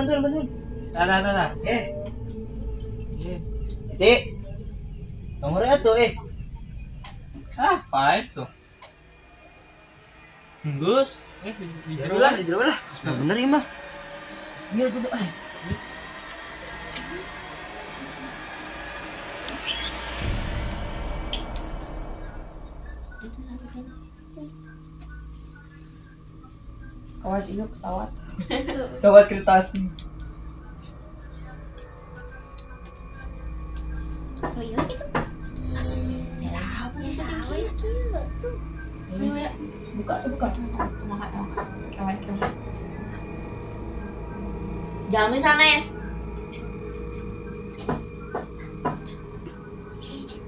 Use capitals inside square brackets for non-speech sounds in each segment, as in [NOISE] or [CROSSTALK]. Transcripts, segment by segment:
Karina bantuan bantuan. Dah, dah, dah, dah. Eh, Eh, Iti. Nomornya tuh eh. Ah, apa itu? Gus, eh, di di Ya lah, di. Nah, bener ya mah. Tuh. Kawas iya pesawat. [LAUGHS] Sobat kertas. Oh iya gitu. Bisa apa bisa apa ya tuh. Ini ya. Buka tuh buka. Tuh makan tuh makan. Kewek kewek. Jamin sanes.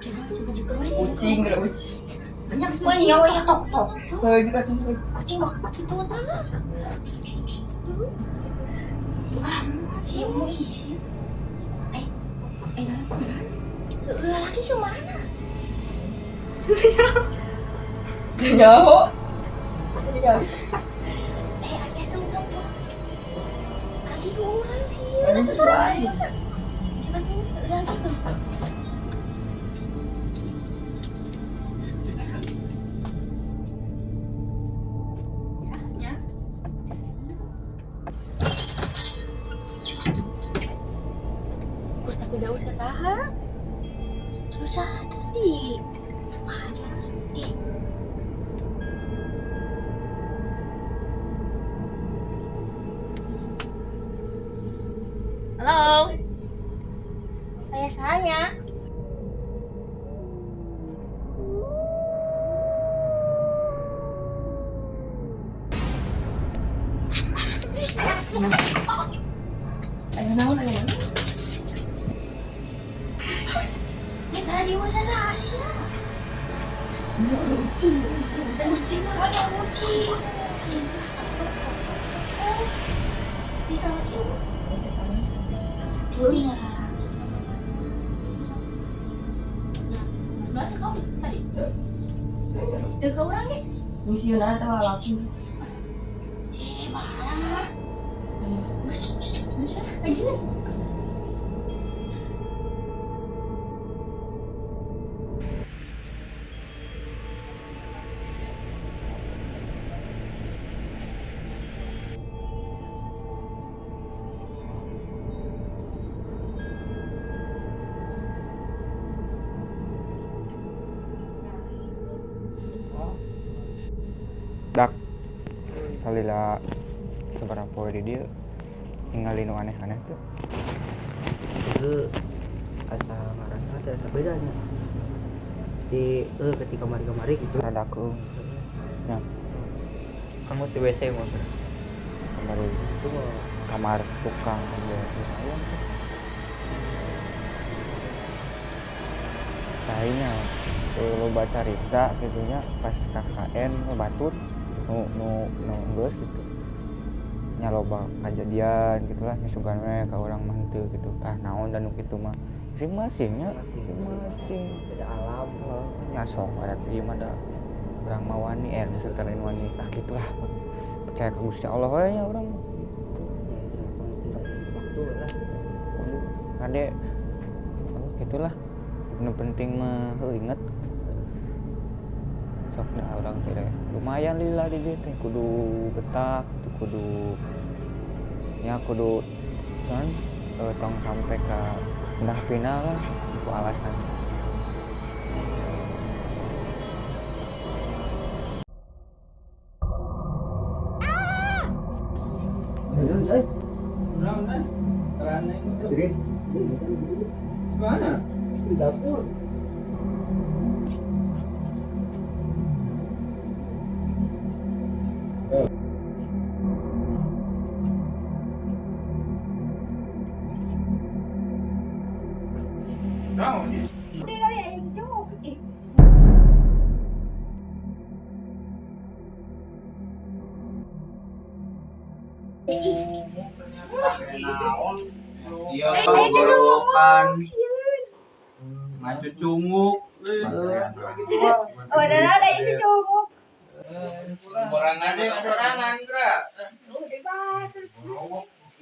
Coba coba juga Kucing gerak kucing. Banyak kucing ya ya tok tok. Tuh buka. Kucing mah itu tah. Ah, iya mau isi. Eh, eh nah ke mana? Ulah lagi ke mana? Guys. Eh, tuh lagi ke orang sih. Ini tuh sudah aja. Coba tuh lagi tuh. Ayo naon. Eh Ini ada kucing. Kucing mana kucing? Kita. Kuring ada. Nah, berarti kau tadi. Tuh kau orang Yuna tuh laki. Dak. Salila seberapa poe di dia ningali nu aneh-aneh tuh. Itu asa ngarasa teh asa bedanya. Di eh ketika mari-kemari gitu. rada keung ya Kamu di WC mau? kembali Itu kamar tukang. Lumayan tuh kayaknya tuh lo baca cerita gitunya pas KKN lo batut nu nu nu gitu nya loba kejadian gitulah misugan we ka urang mah henteu gitu. Ah naon dan nu kitu mah? Masing-masing nya masing-masing. Beda alam. nya sok ada ieu mah da urang mah wani eh setelin wani ah gitulah percaya ke Gusti Allah we nya urang. Ya, kade oh, gitulah nu penting mah inget sok dah orang kira lumayan lila di teh. Kudu betak kudu ya kudu eh, tong sampai ke final lah itu alasan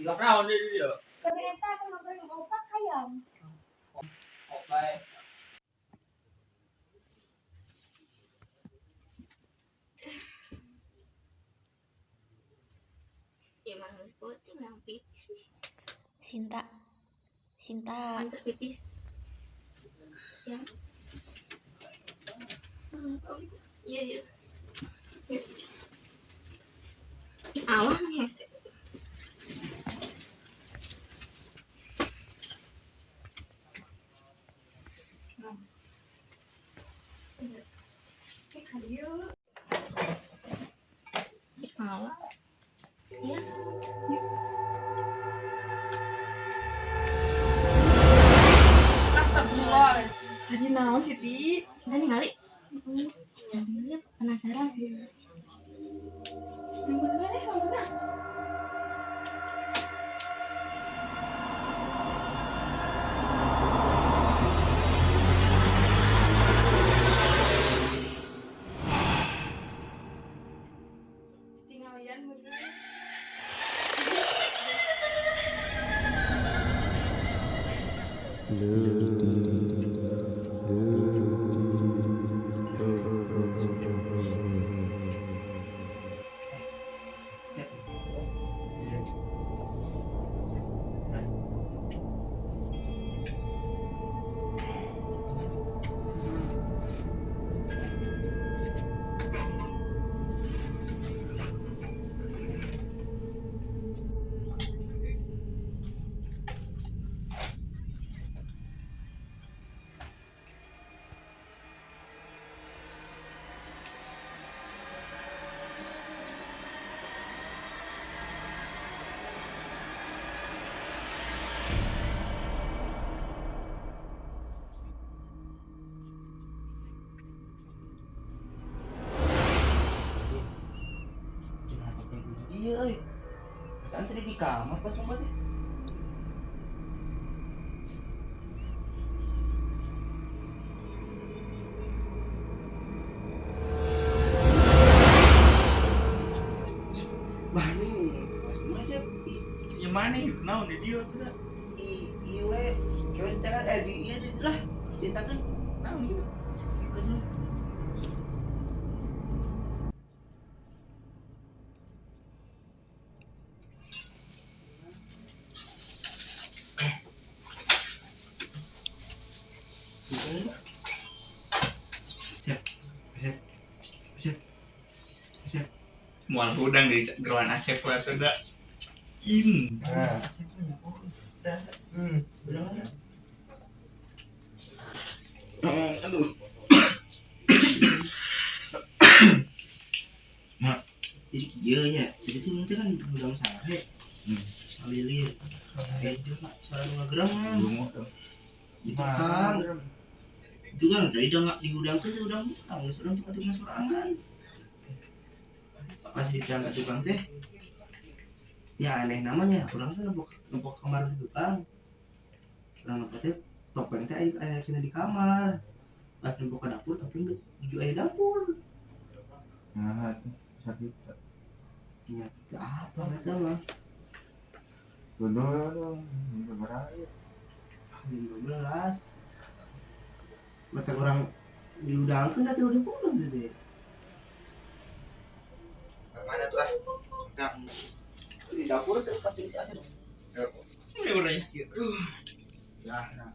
Debat. Naon deh dia. Tapi eta kan goreng opak ayam. Oke. Ya pipis. Sinta. Sinta. pipis. Ya. Iya, iya. Awan hese. Awan. Ya. Astagfirullah. Jadi naon sih, Ti? Ningali. Jadi penasaran. Pas obat teh. Bani, pas mana mana yuk? Naon di dia tuh iwe, di tangan, eh di iya lah, ceritakan. Naon yuk? Siap, siap, siap, siap. Mual udang di geruan Asep lah sudah. In. Nah, hmm, benar. Aduh. Jadi iya ya, jadi tuh nanti kan udang sare. Hmm. Alilir, saya juga selalu ngegerang. Bungo tuh. Itu kan, itu kan tadi udah nggak digudang tuh udang udang, nggak sedang tukang tukang sorangan. Pas ditangkap tukang teh, ya aneh namanya, orang tuh nempok nempok kamar di tukang. Orang nempok teh topeng teh air air sini di kamar. Pas nempok ke dapur, tapi nggak tujuh air dapur. Nah, sakit. Ya, apa kata mah? Dulu sebenarnya Jam 12 Mata orang diudangkan dah udah pulang gitu mana tuh ah? Nah, Di dapur terus pasti isi asin Ini udah ya. nah, nah.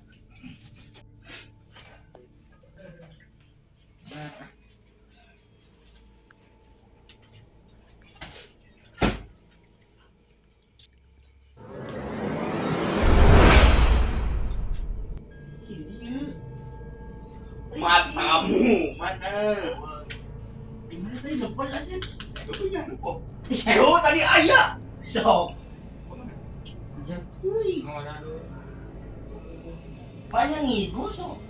Matamu. Mana? Di mana tadi jempol asin? Itu punya kok. Oh tadi ayah. So. Kuy Banyak ngigo so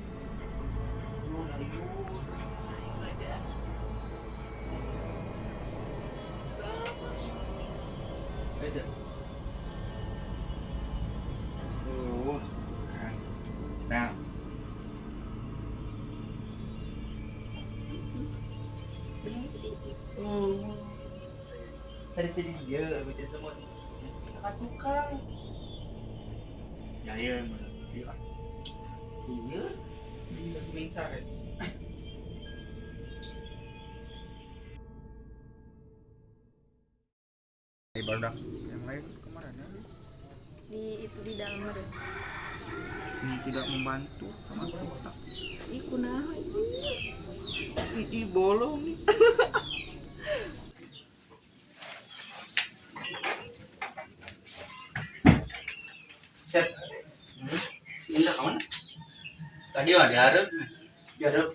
Tuh. Dia Baca semua ka tukang Ya iya, bener. Iya. iya Iya, mincar ya. Di badak yang lain kemarin ya. Di itu di dalam ada. Ini tidak membantu sama kita. Ih, kunaha itu. Ini bolong nih. [LAUGHS] Tadi ada harus. jarep Heeh.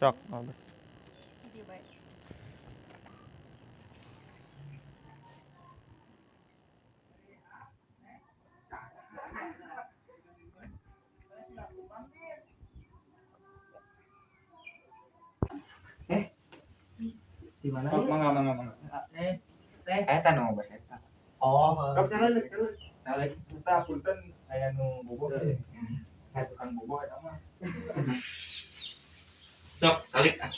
Kalbat. Di baik. di mana Oh, ya mangga, mangga, mangga. eh teh Eh, tanu bahasa eta. oh Sok jalan, jalan. Jalan kita punten aya nu boboh. Saya tukang boboh eta mah. [LAUGHS] Sok, kalik ah.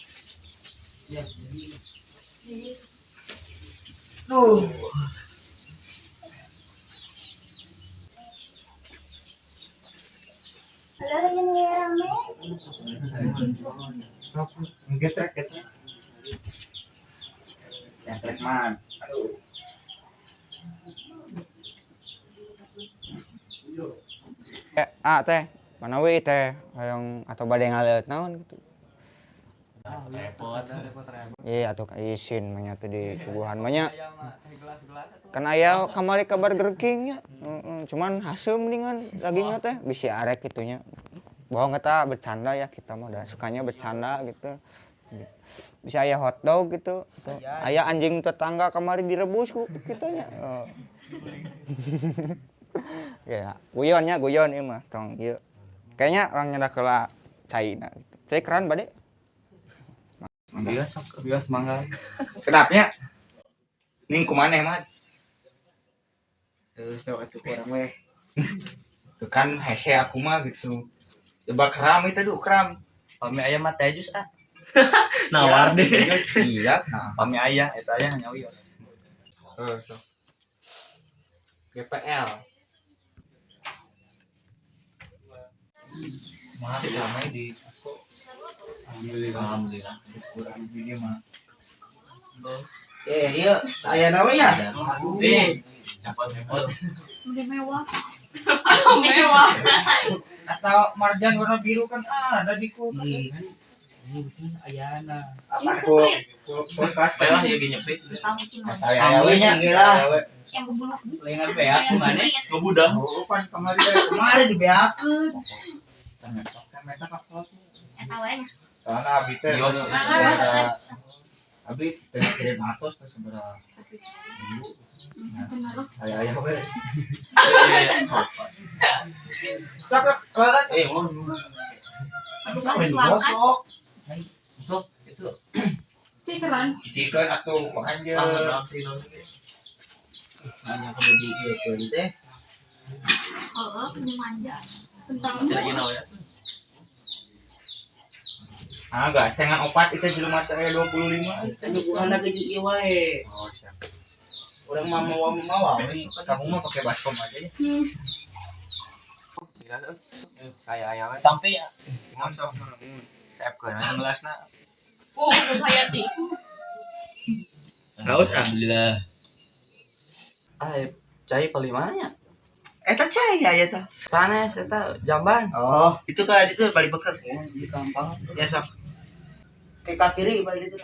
ya tuh Halo, ini rame. Sok, ngetrek, ngetrek. Yang trek man. Aduh. Eh, ah teh, mana we teh, yang atau badai ngalet naon gitu. Repot. Iya atuh ka isin manya teh di suguhan manya. Kan aya kamari kabar gerking nya. Heeh, cuman hasem mendingan dagingna teh bisi arek gitunya. Bohong eta bercanda ya kita mah udah sukanya bercanda gitu. Bisa aya hotdog gitu. Tuh, Aya anjing tetangga kamari direbus ku kitanya. [LAUGHS] Oh. ya, guyonnya guyon ieu mah tong ieu. Kayaknya orang nyanda kela China gitu. Cai keran bade. Bias, sok, bias mangga. Kenapnya? Ning kumaneh mah? terus sok atuh orang weh Tuh kan hese aku mah gitu. Coba keram itu dulu keram. Pami ayah mah teh jus ah. [LAUGHS] Nawar deh. Iya, nah pami ayah eta aya nya wios. Sok. GPL Mah ramai di Alhamdulillah. kurang ini mah. eh iya saya nawe ya Eh, dapat repot. Udah mewah. Atau marjan warna biru kan ah ada di kulkas. ini kan ini betul ayana Apa ku kulkas Pelah ya nyepit. Saya sih, lah. Yang berbulu. Lengan ya mana? Kebudah. Oh, kan kemarin kemarin dibeakeun Meta kakak Eta wae. Soalnya abi teh Yos. ada abi teh kirim atos teh seberapa saya ayah we. Sakit banget Eh, sampai digosok sok itu. Cikeran. Naon ge. hanya teh Heeh, punya manja. Tentang ya. Ah gak setengah opat itu jelema teh aya 25 kan bukan ke ieu wae oh siap urang mah mau mau kamu mah pakai baskom aja ya Kayak ayah we. Sampai ya. ngonsok Saya keun anu gelasna. Oh, udah hayati. Haus ah. Alhamdulillah. Ah, cai paling mana? Eta cai ya eta. Sanes eta jamban. Oh, itu kan itu balik beker. Di kampung. Ya sok. Ke kaki kiri balik itu.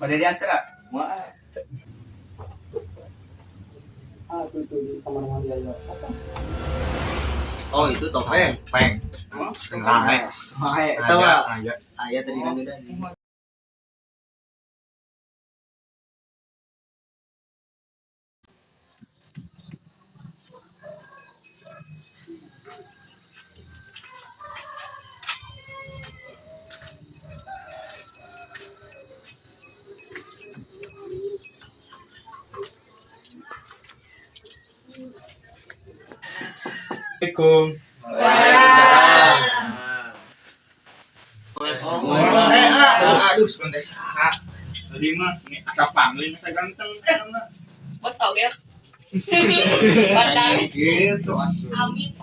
Balik di antara. Wah. ah itu itu di kamar mandi aja Oh, itu tong peng. Peng. Eh. Mae, eta Ada, mah ada. aya tadi nang Assalamualaikum. Eh, ah, aduh, sebentar saha. Tadi mah ini asa panglin asa ganteng. Bos tau ya? Gitu. Amin.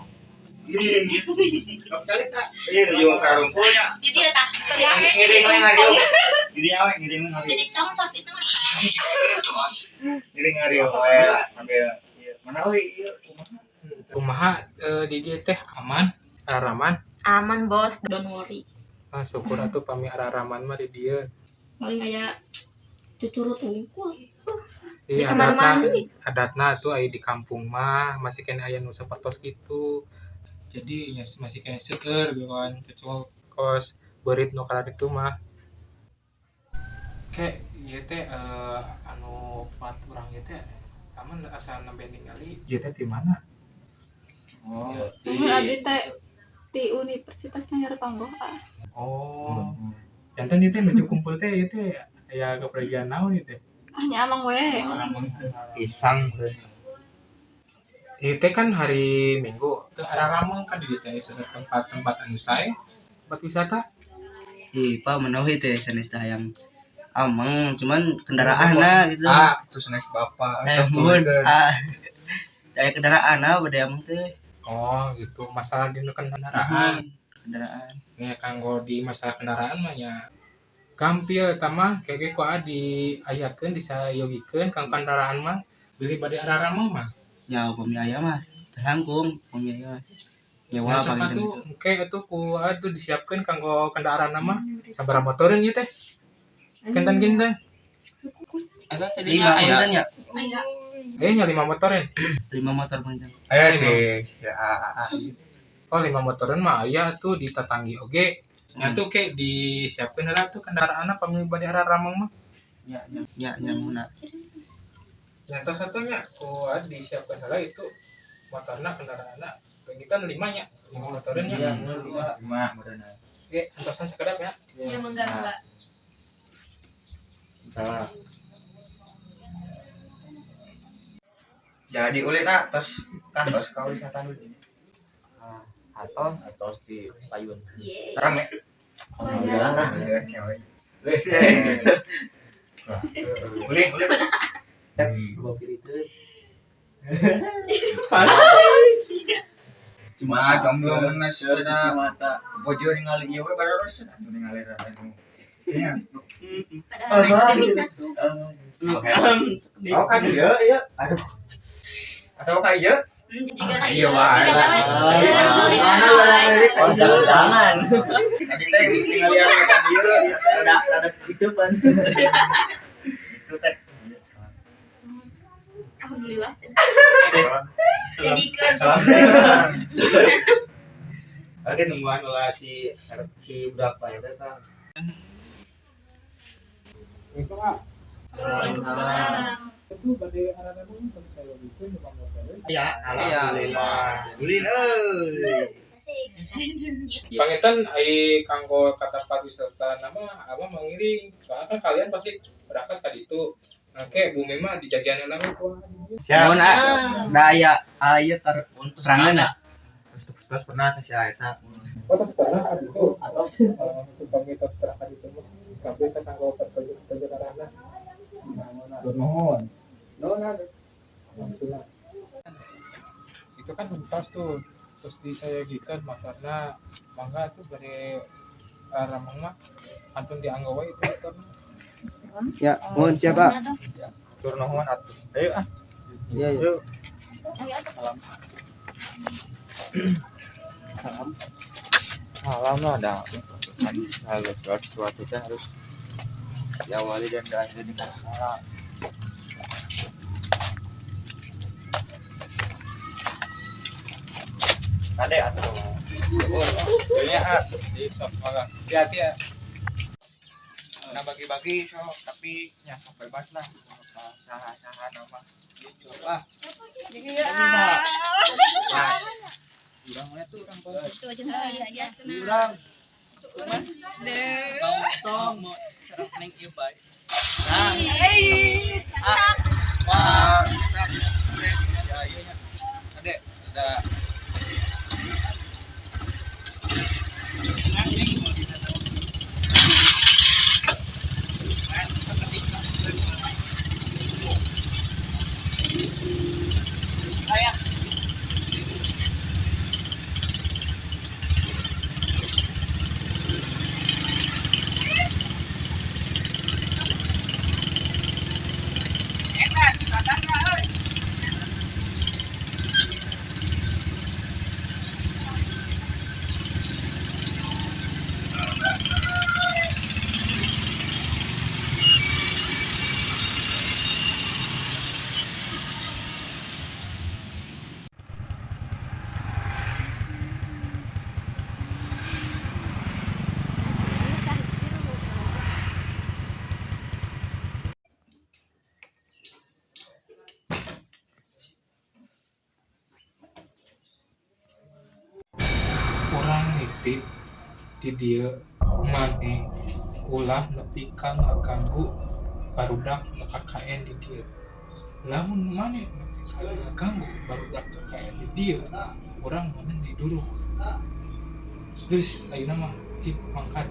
Kali tak. Iya. Jadi ya tak. Ngiring. Jadi ngiring. Jadi congcok itu mah. Ngiring ngario we sambil ieu. Mana kumaha? Kumaha eh, di dia teh aman? Araraman Aman bos, don't worry. ah syukur atuh pami araraman mah di dia. Paling kayak cucurut Di kamar mandi. adatna tuh aya di kampung mah. Masih kena aya nu sapertos gitu. Jadi ya masih kena seueur gitu kan kecuali kos berit nu itu mah. Kayak ieu teh eh, anu pat urang ieu teh aman asal nembe ningali? Ieu teh di mana Oh. Temen abdi teh di Universitasnya Nyertonggo ah. oh jantan itu menuju kumpul teh itu ya kepergian naon itu Hanya amang we. Pisang. itu kan hari minggu itu araramang kan di teh tempat-tempat anu sae tempat wisata Ih, Pak menawi teh sanes yang amang cuman kendaraan nah gitu. Ah, terus next bapak. Eh, mun. turunkeun. Ah. Kayak kendaraan nah bade amang teh. Oh gitu. Masalah di kendaraan. Kendaraan. ya kanggo di masalah kendaraan mah ya. Gampil tama kayak ku di ayakeun disayogikeun kang kendaraan mah. Beli bade araramang mah Ya upami aya mah terangkung upami aya mah. Nyewa Nah, paling tuh gitu. kayak itu ku atuh disiapkeun kanggo kendaraan mah. Sabaraha motoreun ieu teh. Kinten-kinten. Eta tadi lima kan ya? Aya. eh nya lima motoreun [CLEARS THROAT] Lima motor panjang. Ayo deh. Ya, ah, ah. oh lima motoreun mah aya tuh di tetanggi oge nya tuh kayak disiapkeun heula tuh kendaraan pamili bade araramang mah Ya, ya, ya, ya, muna. nyata satunya ku ada disiapkan salah itu motorna kendaraanna kita lima nya lima motoreun nya Lima, modalna. oke antosan sekedap ya Iya mengganggu. Salah. Jadi ulit nak tos kan tos kau wisata dulu. Atos. Tos di payun. Rame. Alhamdulillah. Ya, cewek. [LAUGHS] Ulit, ulit. [LAUGHS] Cuma jomblo menes kada mata. bojo ningali ieu we baru harus atuh ningali anu. Iya. Oh kan ieu ieu. Aduh. Atau ka ieu? Jika na Iya, Ah, iya. Jangan. Tadi teh Ada ada itu teh. Alhamdulillah. [LAUGHS] Oke, tungguan lah si si budak pak itu. Waalaikumsalam. Ya, alhamdulillah. Ulin euy. panginten ai kanggo kata pariwisata nama apa mengiring soalnya kan kalian pasti berangkat tadi itu nah kayak bumi mah dijagian nama ku Siap. Mun da aya aya ter Untuk terangan Terus terus pernah teh si eta. oh sekarang kan itu atau untuk pangitan berangkat itu kabeh kan kanggo perjalanan alhamdulillah itu kan untas tuh terus disayagikan makanya mangga tuh dari ramang mah antun dianggap wae itu motor Ya, mohon siapa? Tur nuhun atuh. Ayo ah. Iya, iya. Yuk. Salam. Salam lah ada. Kan segala sesuatu harus diawali dan diakhiri dengan salam. Ade atuh. Kayaknya ah, di sok. Hati-hati ya. Nah bagi-bagi sok tapi ya sok bebas lah. Saha-saha nama gitu lah. Nah, Urang we tuh urang poe. Itu aja aja. Urang. Tong tong mau serap neng ieu bae. Nah. Ah. Wah, nya. Ade, ada orang nitip di dia mane ulah nepi ka ngaganggu barudak KKN di dia. Lamun mane nepi ka ngaganggu barudak KKN di dia orang mana di dulu geus ayeuna mah cip mangkat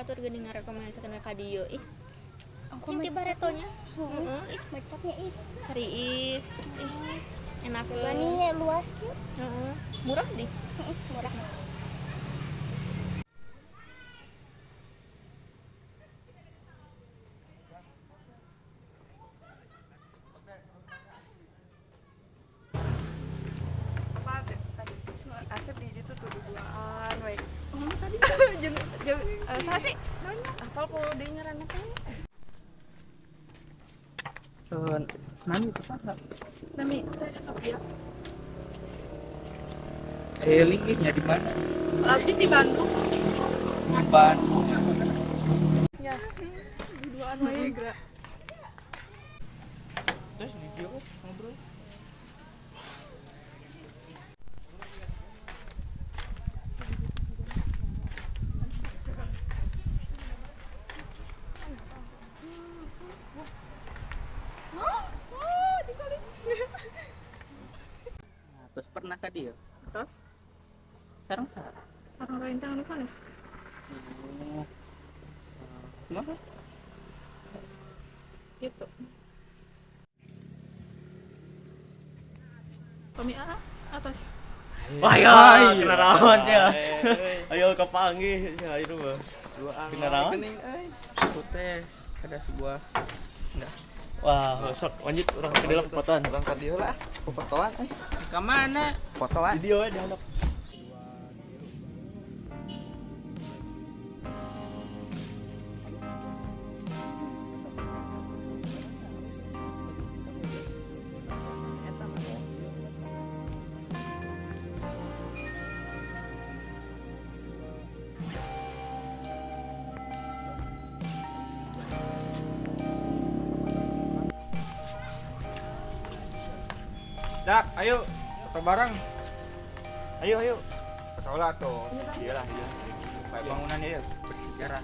batur geuning ngarekomendasikeun ka dieu ih Cing ti baretonya. heeh ih. Bacaknya ih. kariis ih. Enak Bani luas heeh murah deh. Murah. Asep di itu tuh duaan we. Oh, tadi jeung jeung eh, saha sih? Hafal kalau dia ngaranna teh. Nggak Nami teh apa ya? eh linknya di mana Abdi di Bandung. di Bandung Ya. Duaan wae gerak. terus video ngobrol iya terus sarang sarang sarang rencang anu sanes oh kenapa gitu Kami A atas Wah, ya, kenarawan ya. [LAUGHS] Ayo kepanggih, ya itu mah. Kenarawan. Aku teh ada sebuah Nah. Wah, sok lanjut orang ke dalam fotoan. Orang tadi lah, fotoan eh. Ke mana? Fotoan. Video ya di anak. Dak, ayo foto bareng. Ayo, ayo. Foto lah tuh. Iyalah, iya. Kayak bangunan ya bersejarah.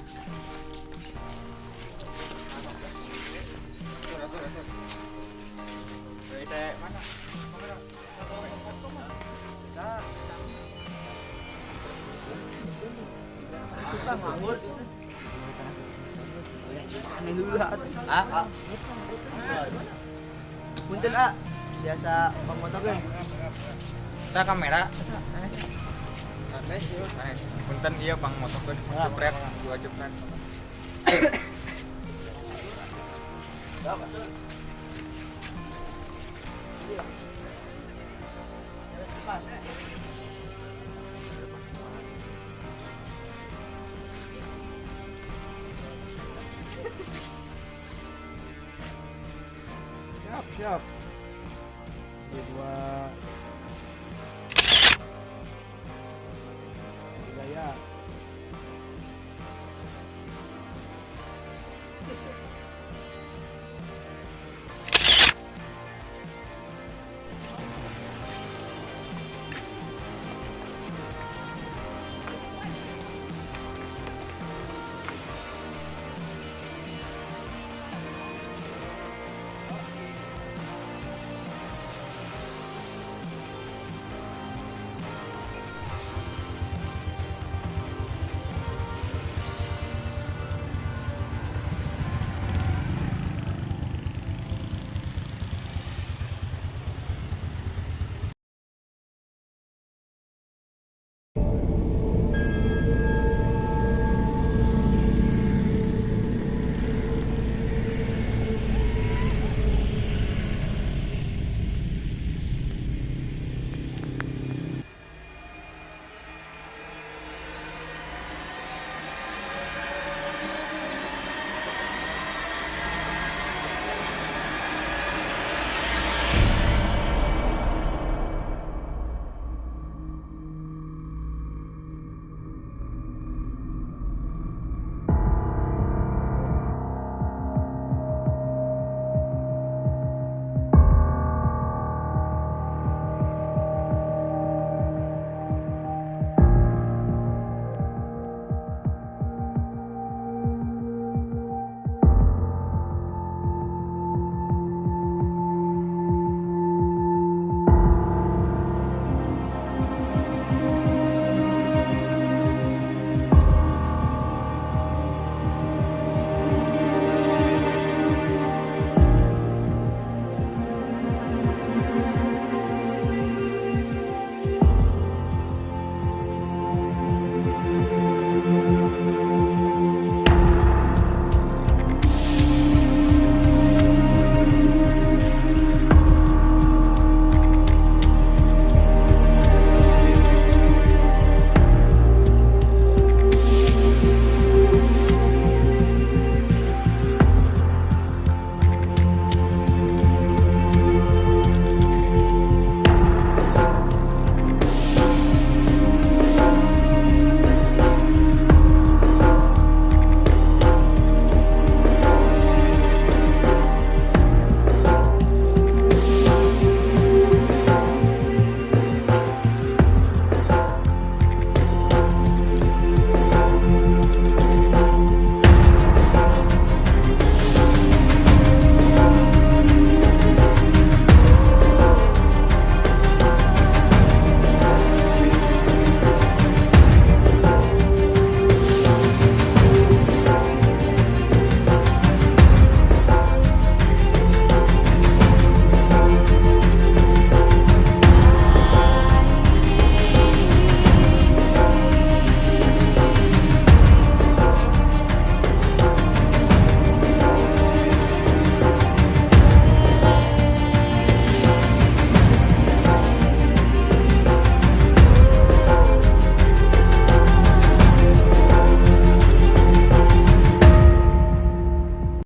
Ah, ah. Punten ah. Biasa pemotor ge. Kita kamera. Sih. Punten dia bang motor kan jepret, dua jepret. Siap, siap.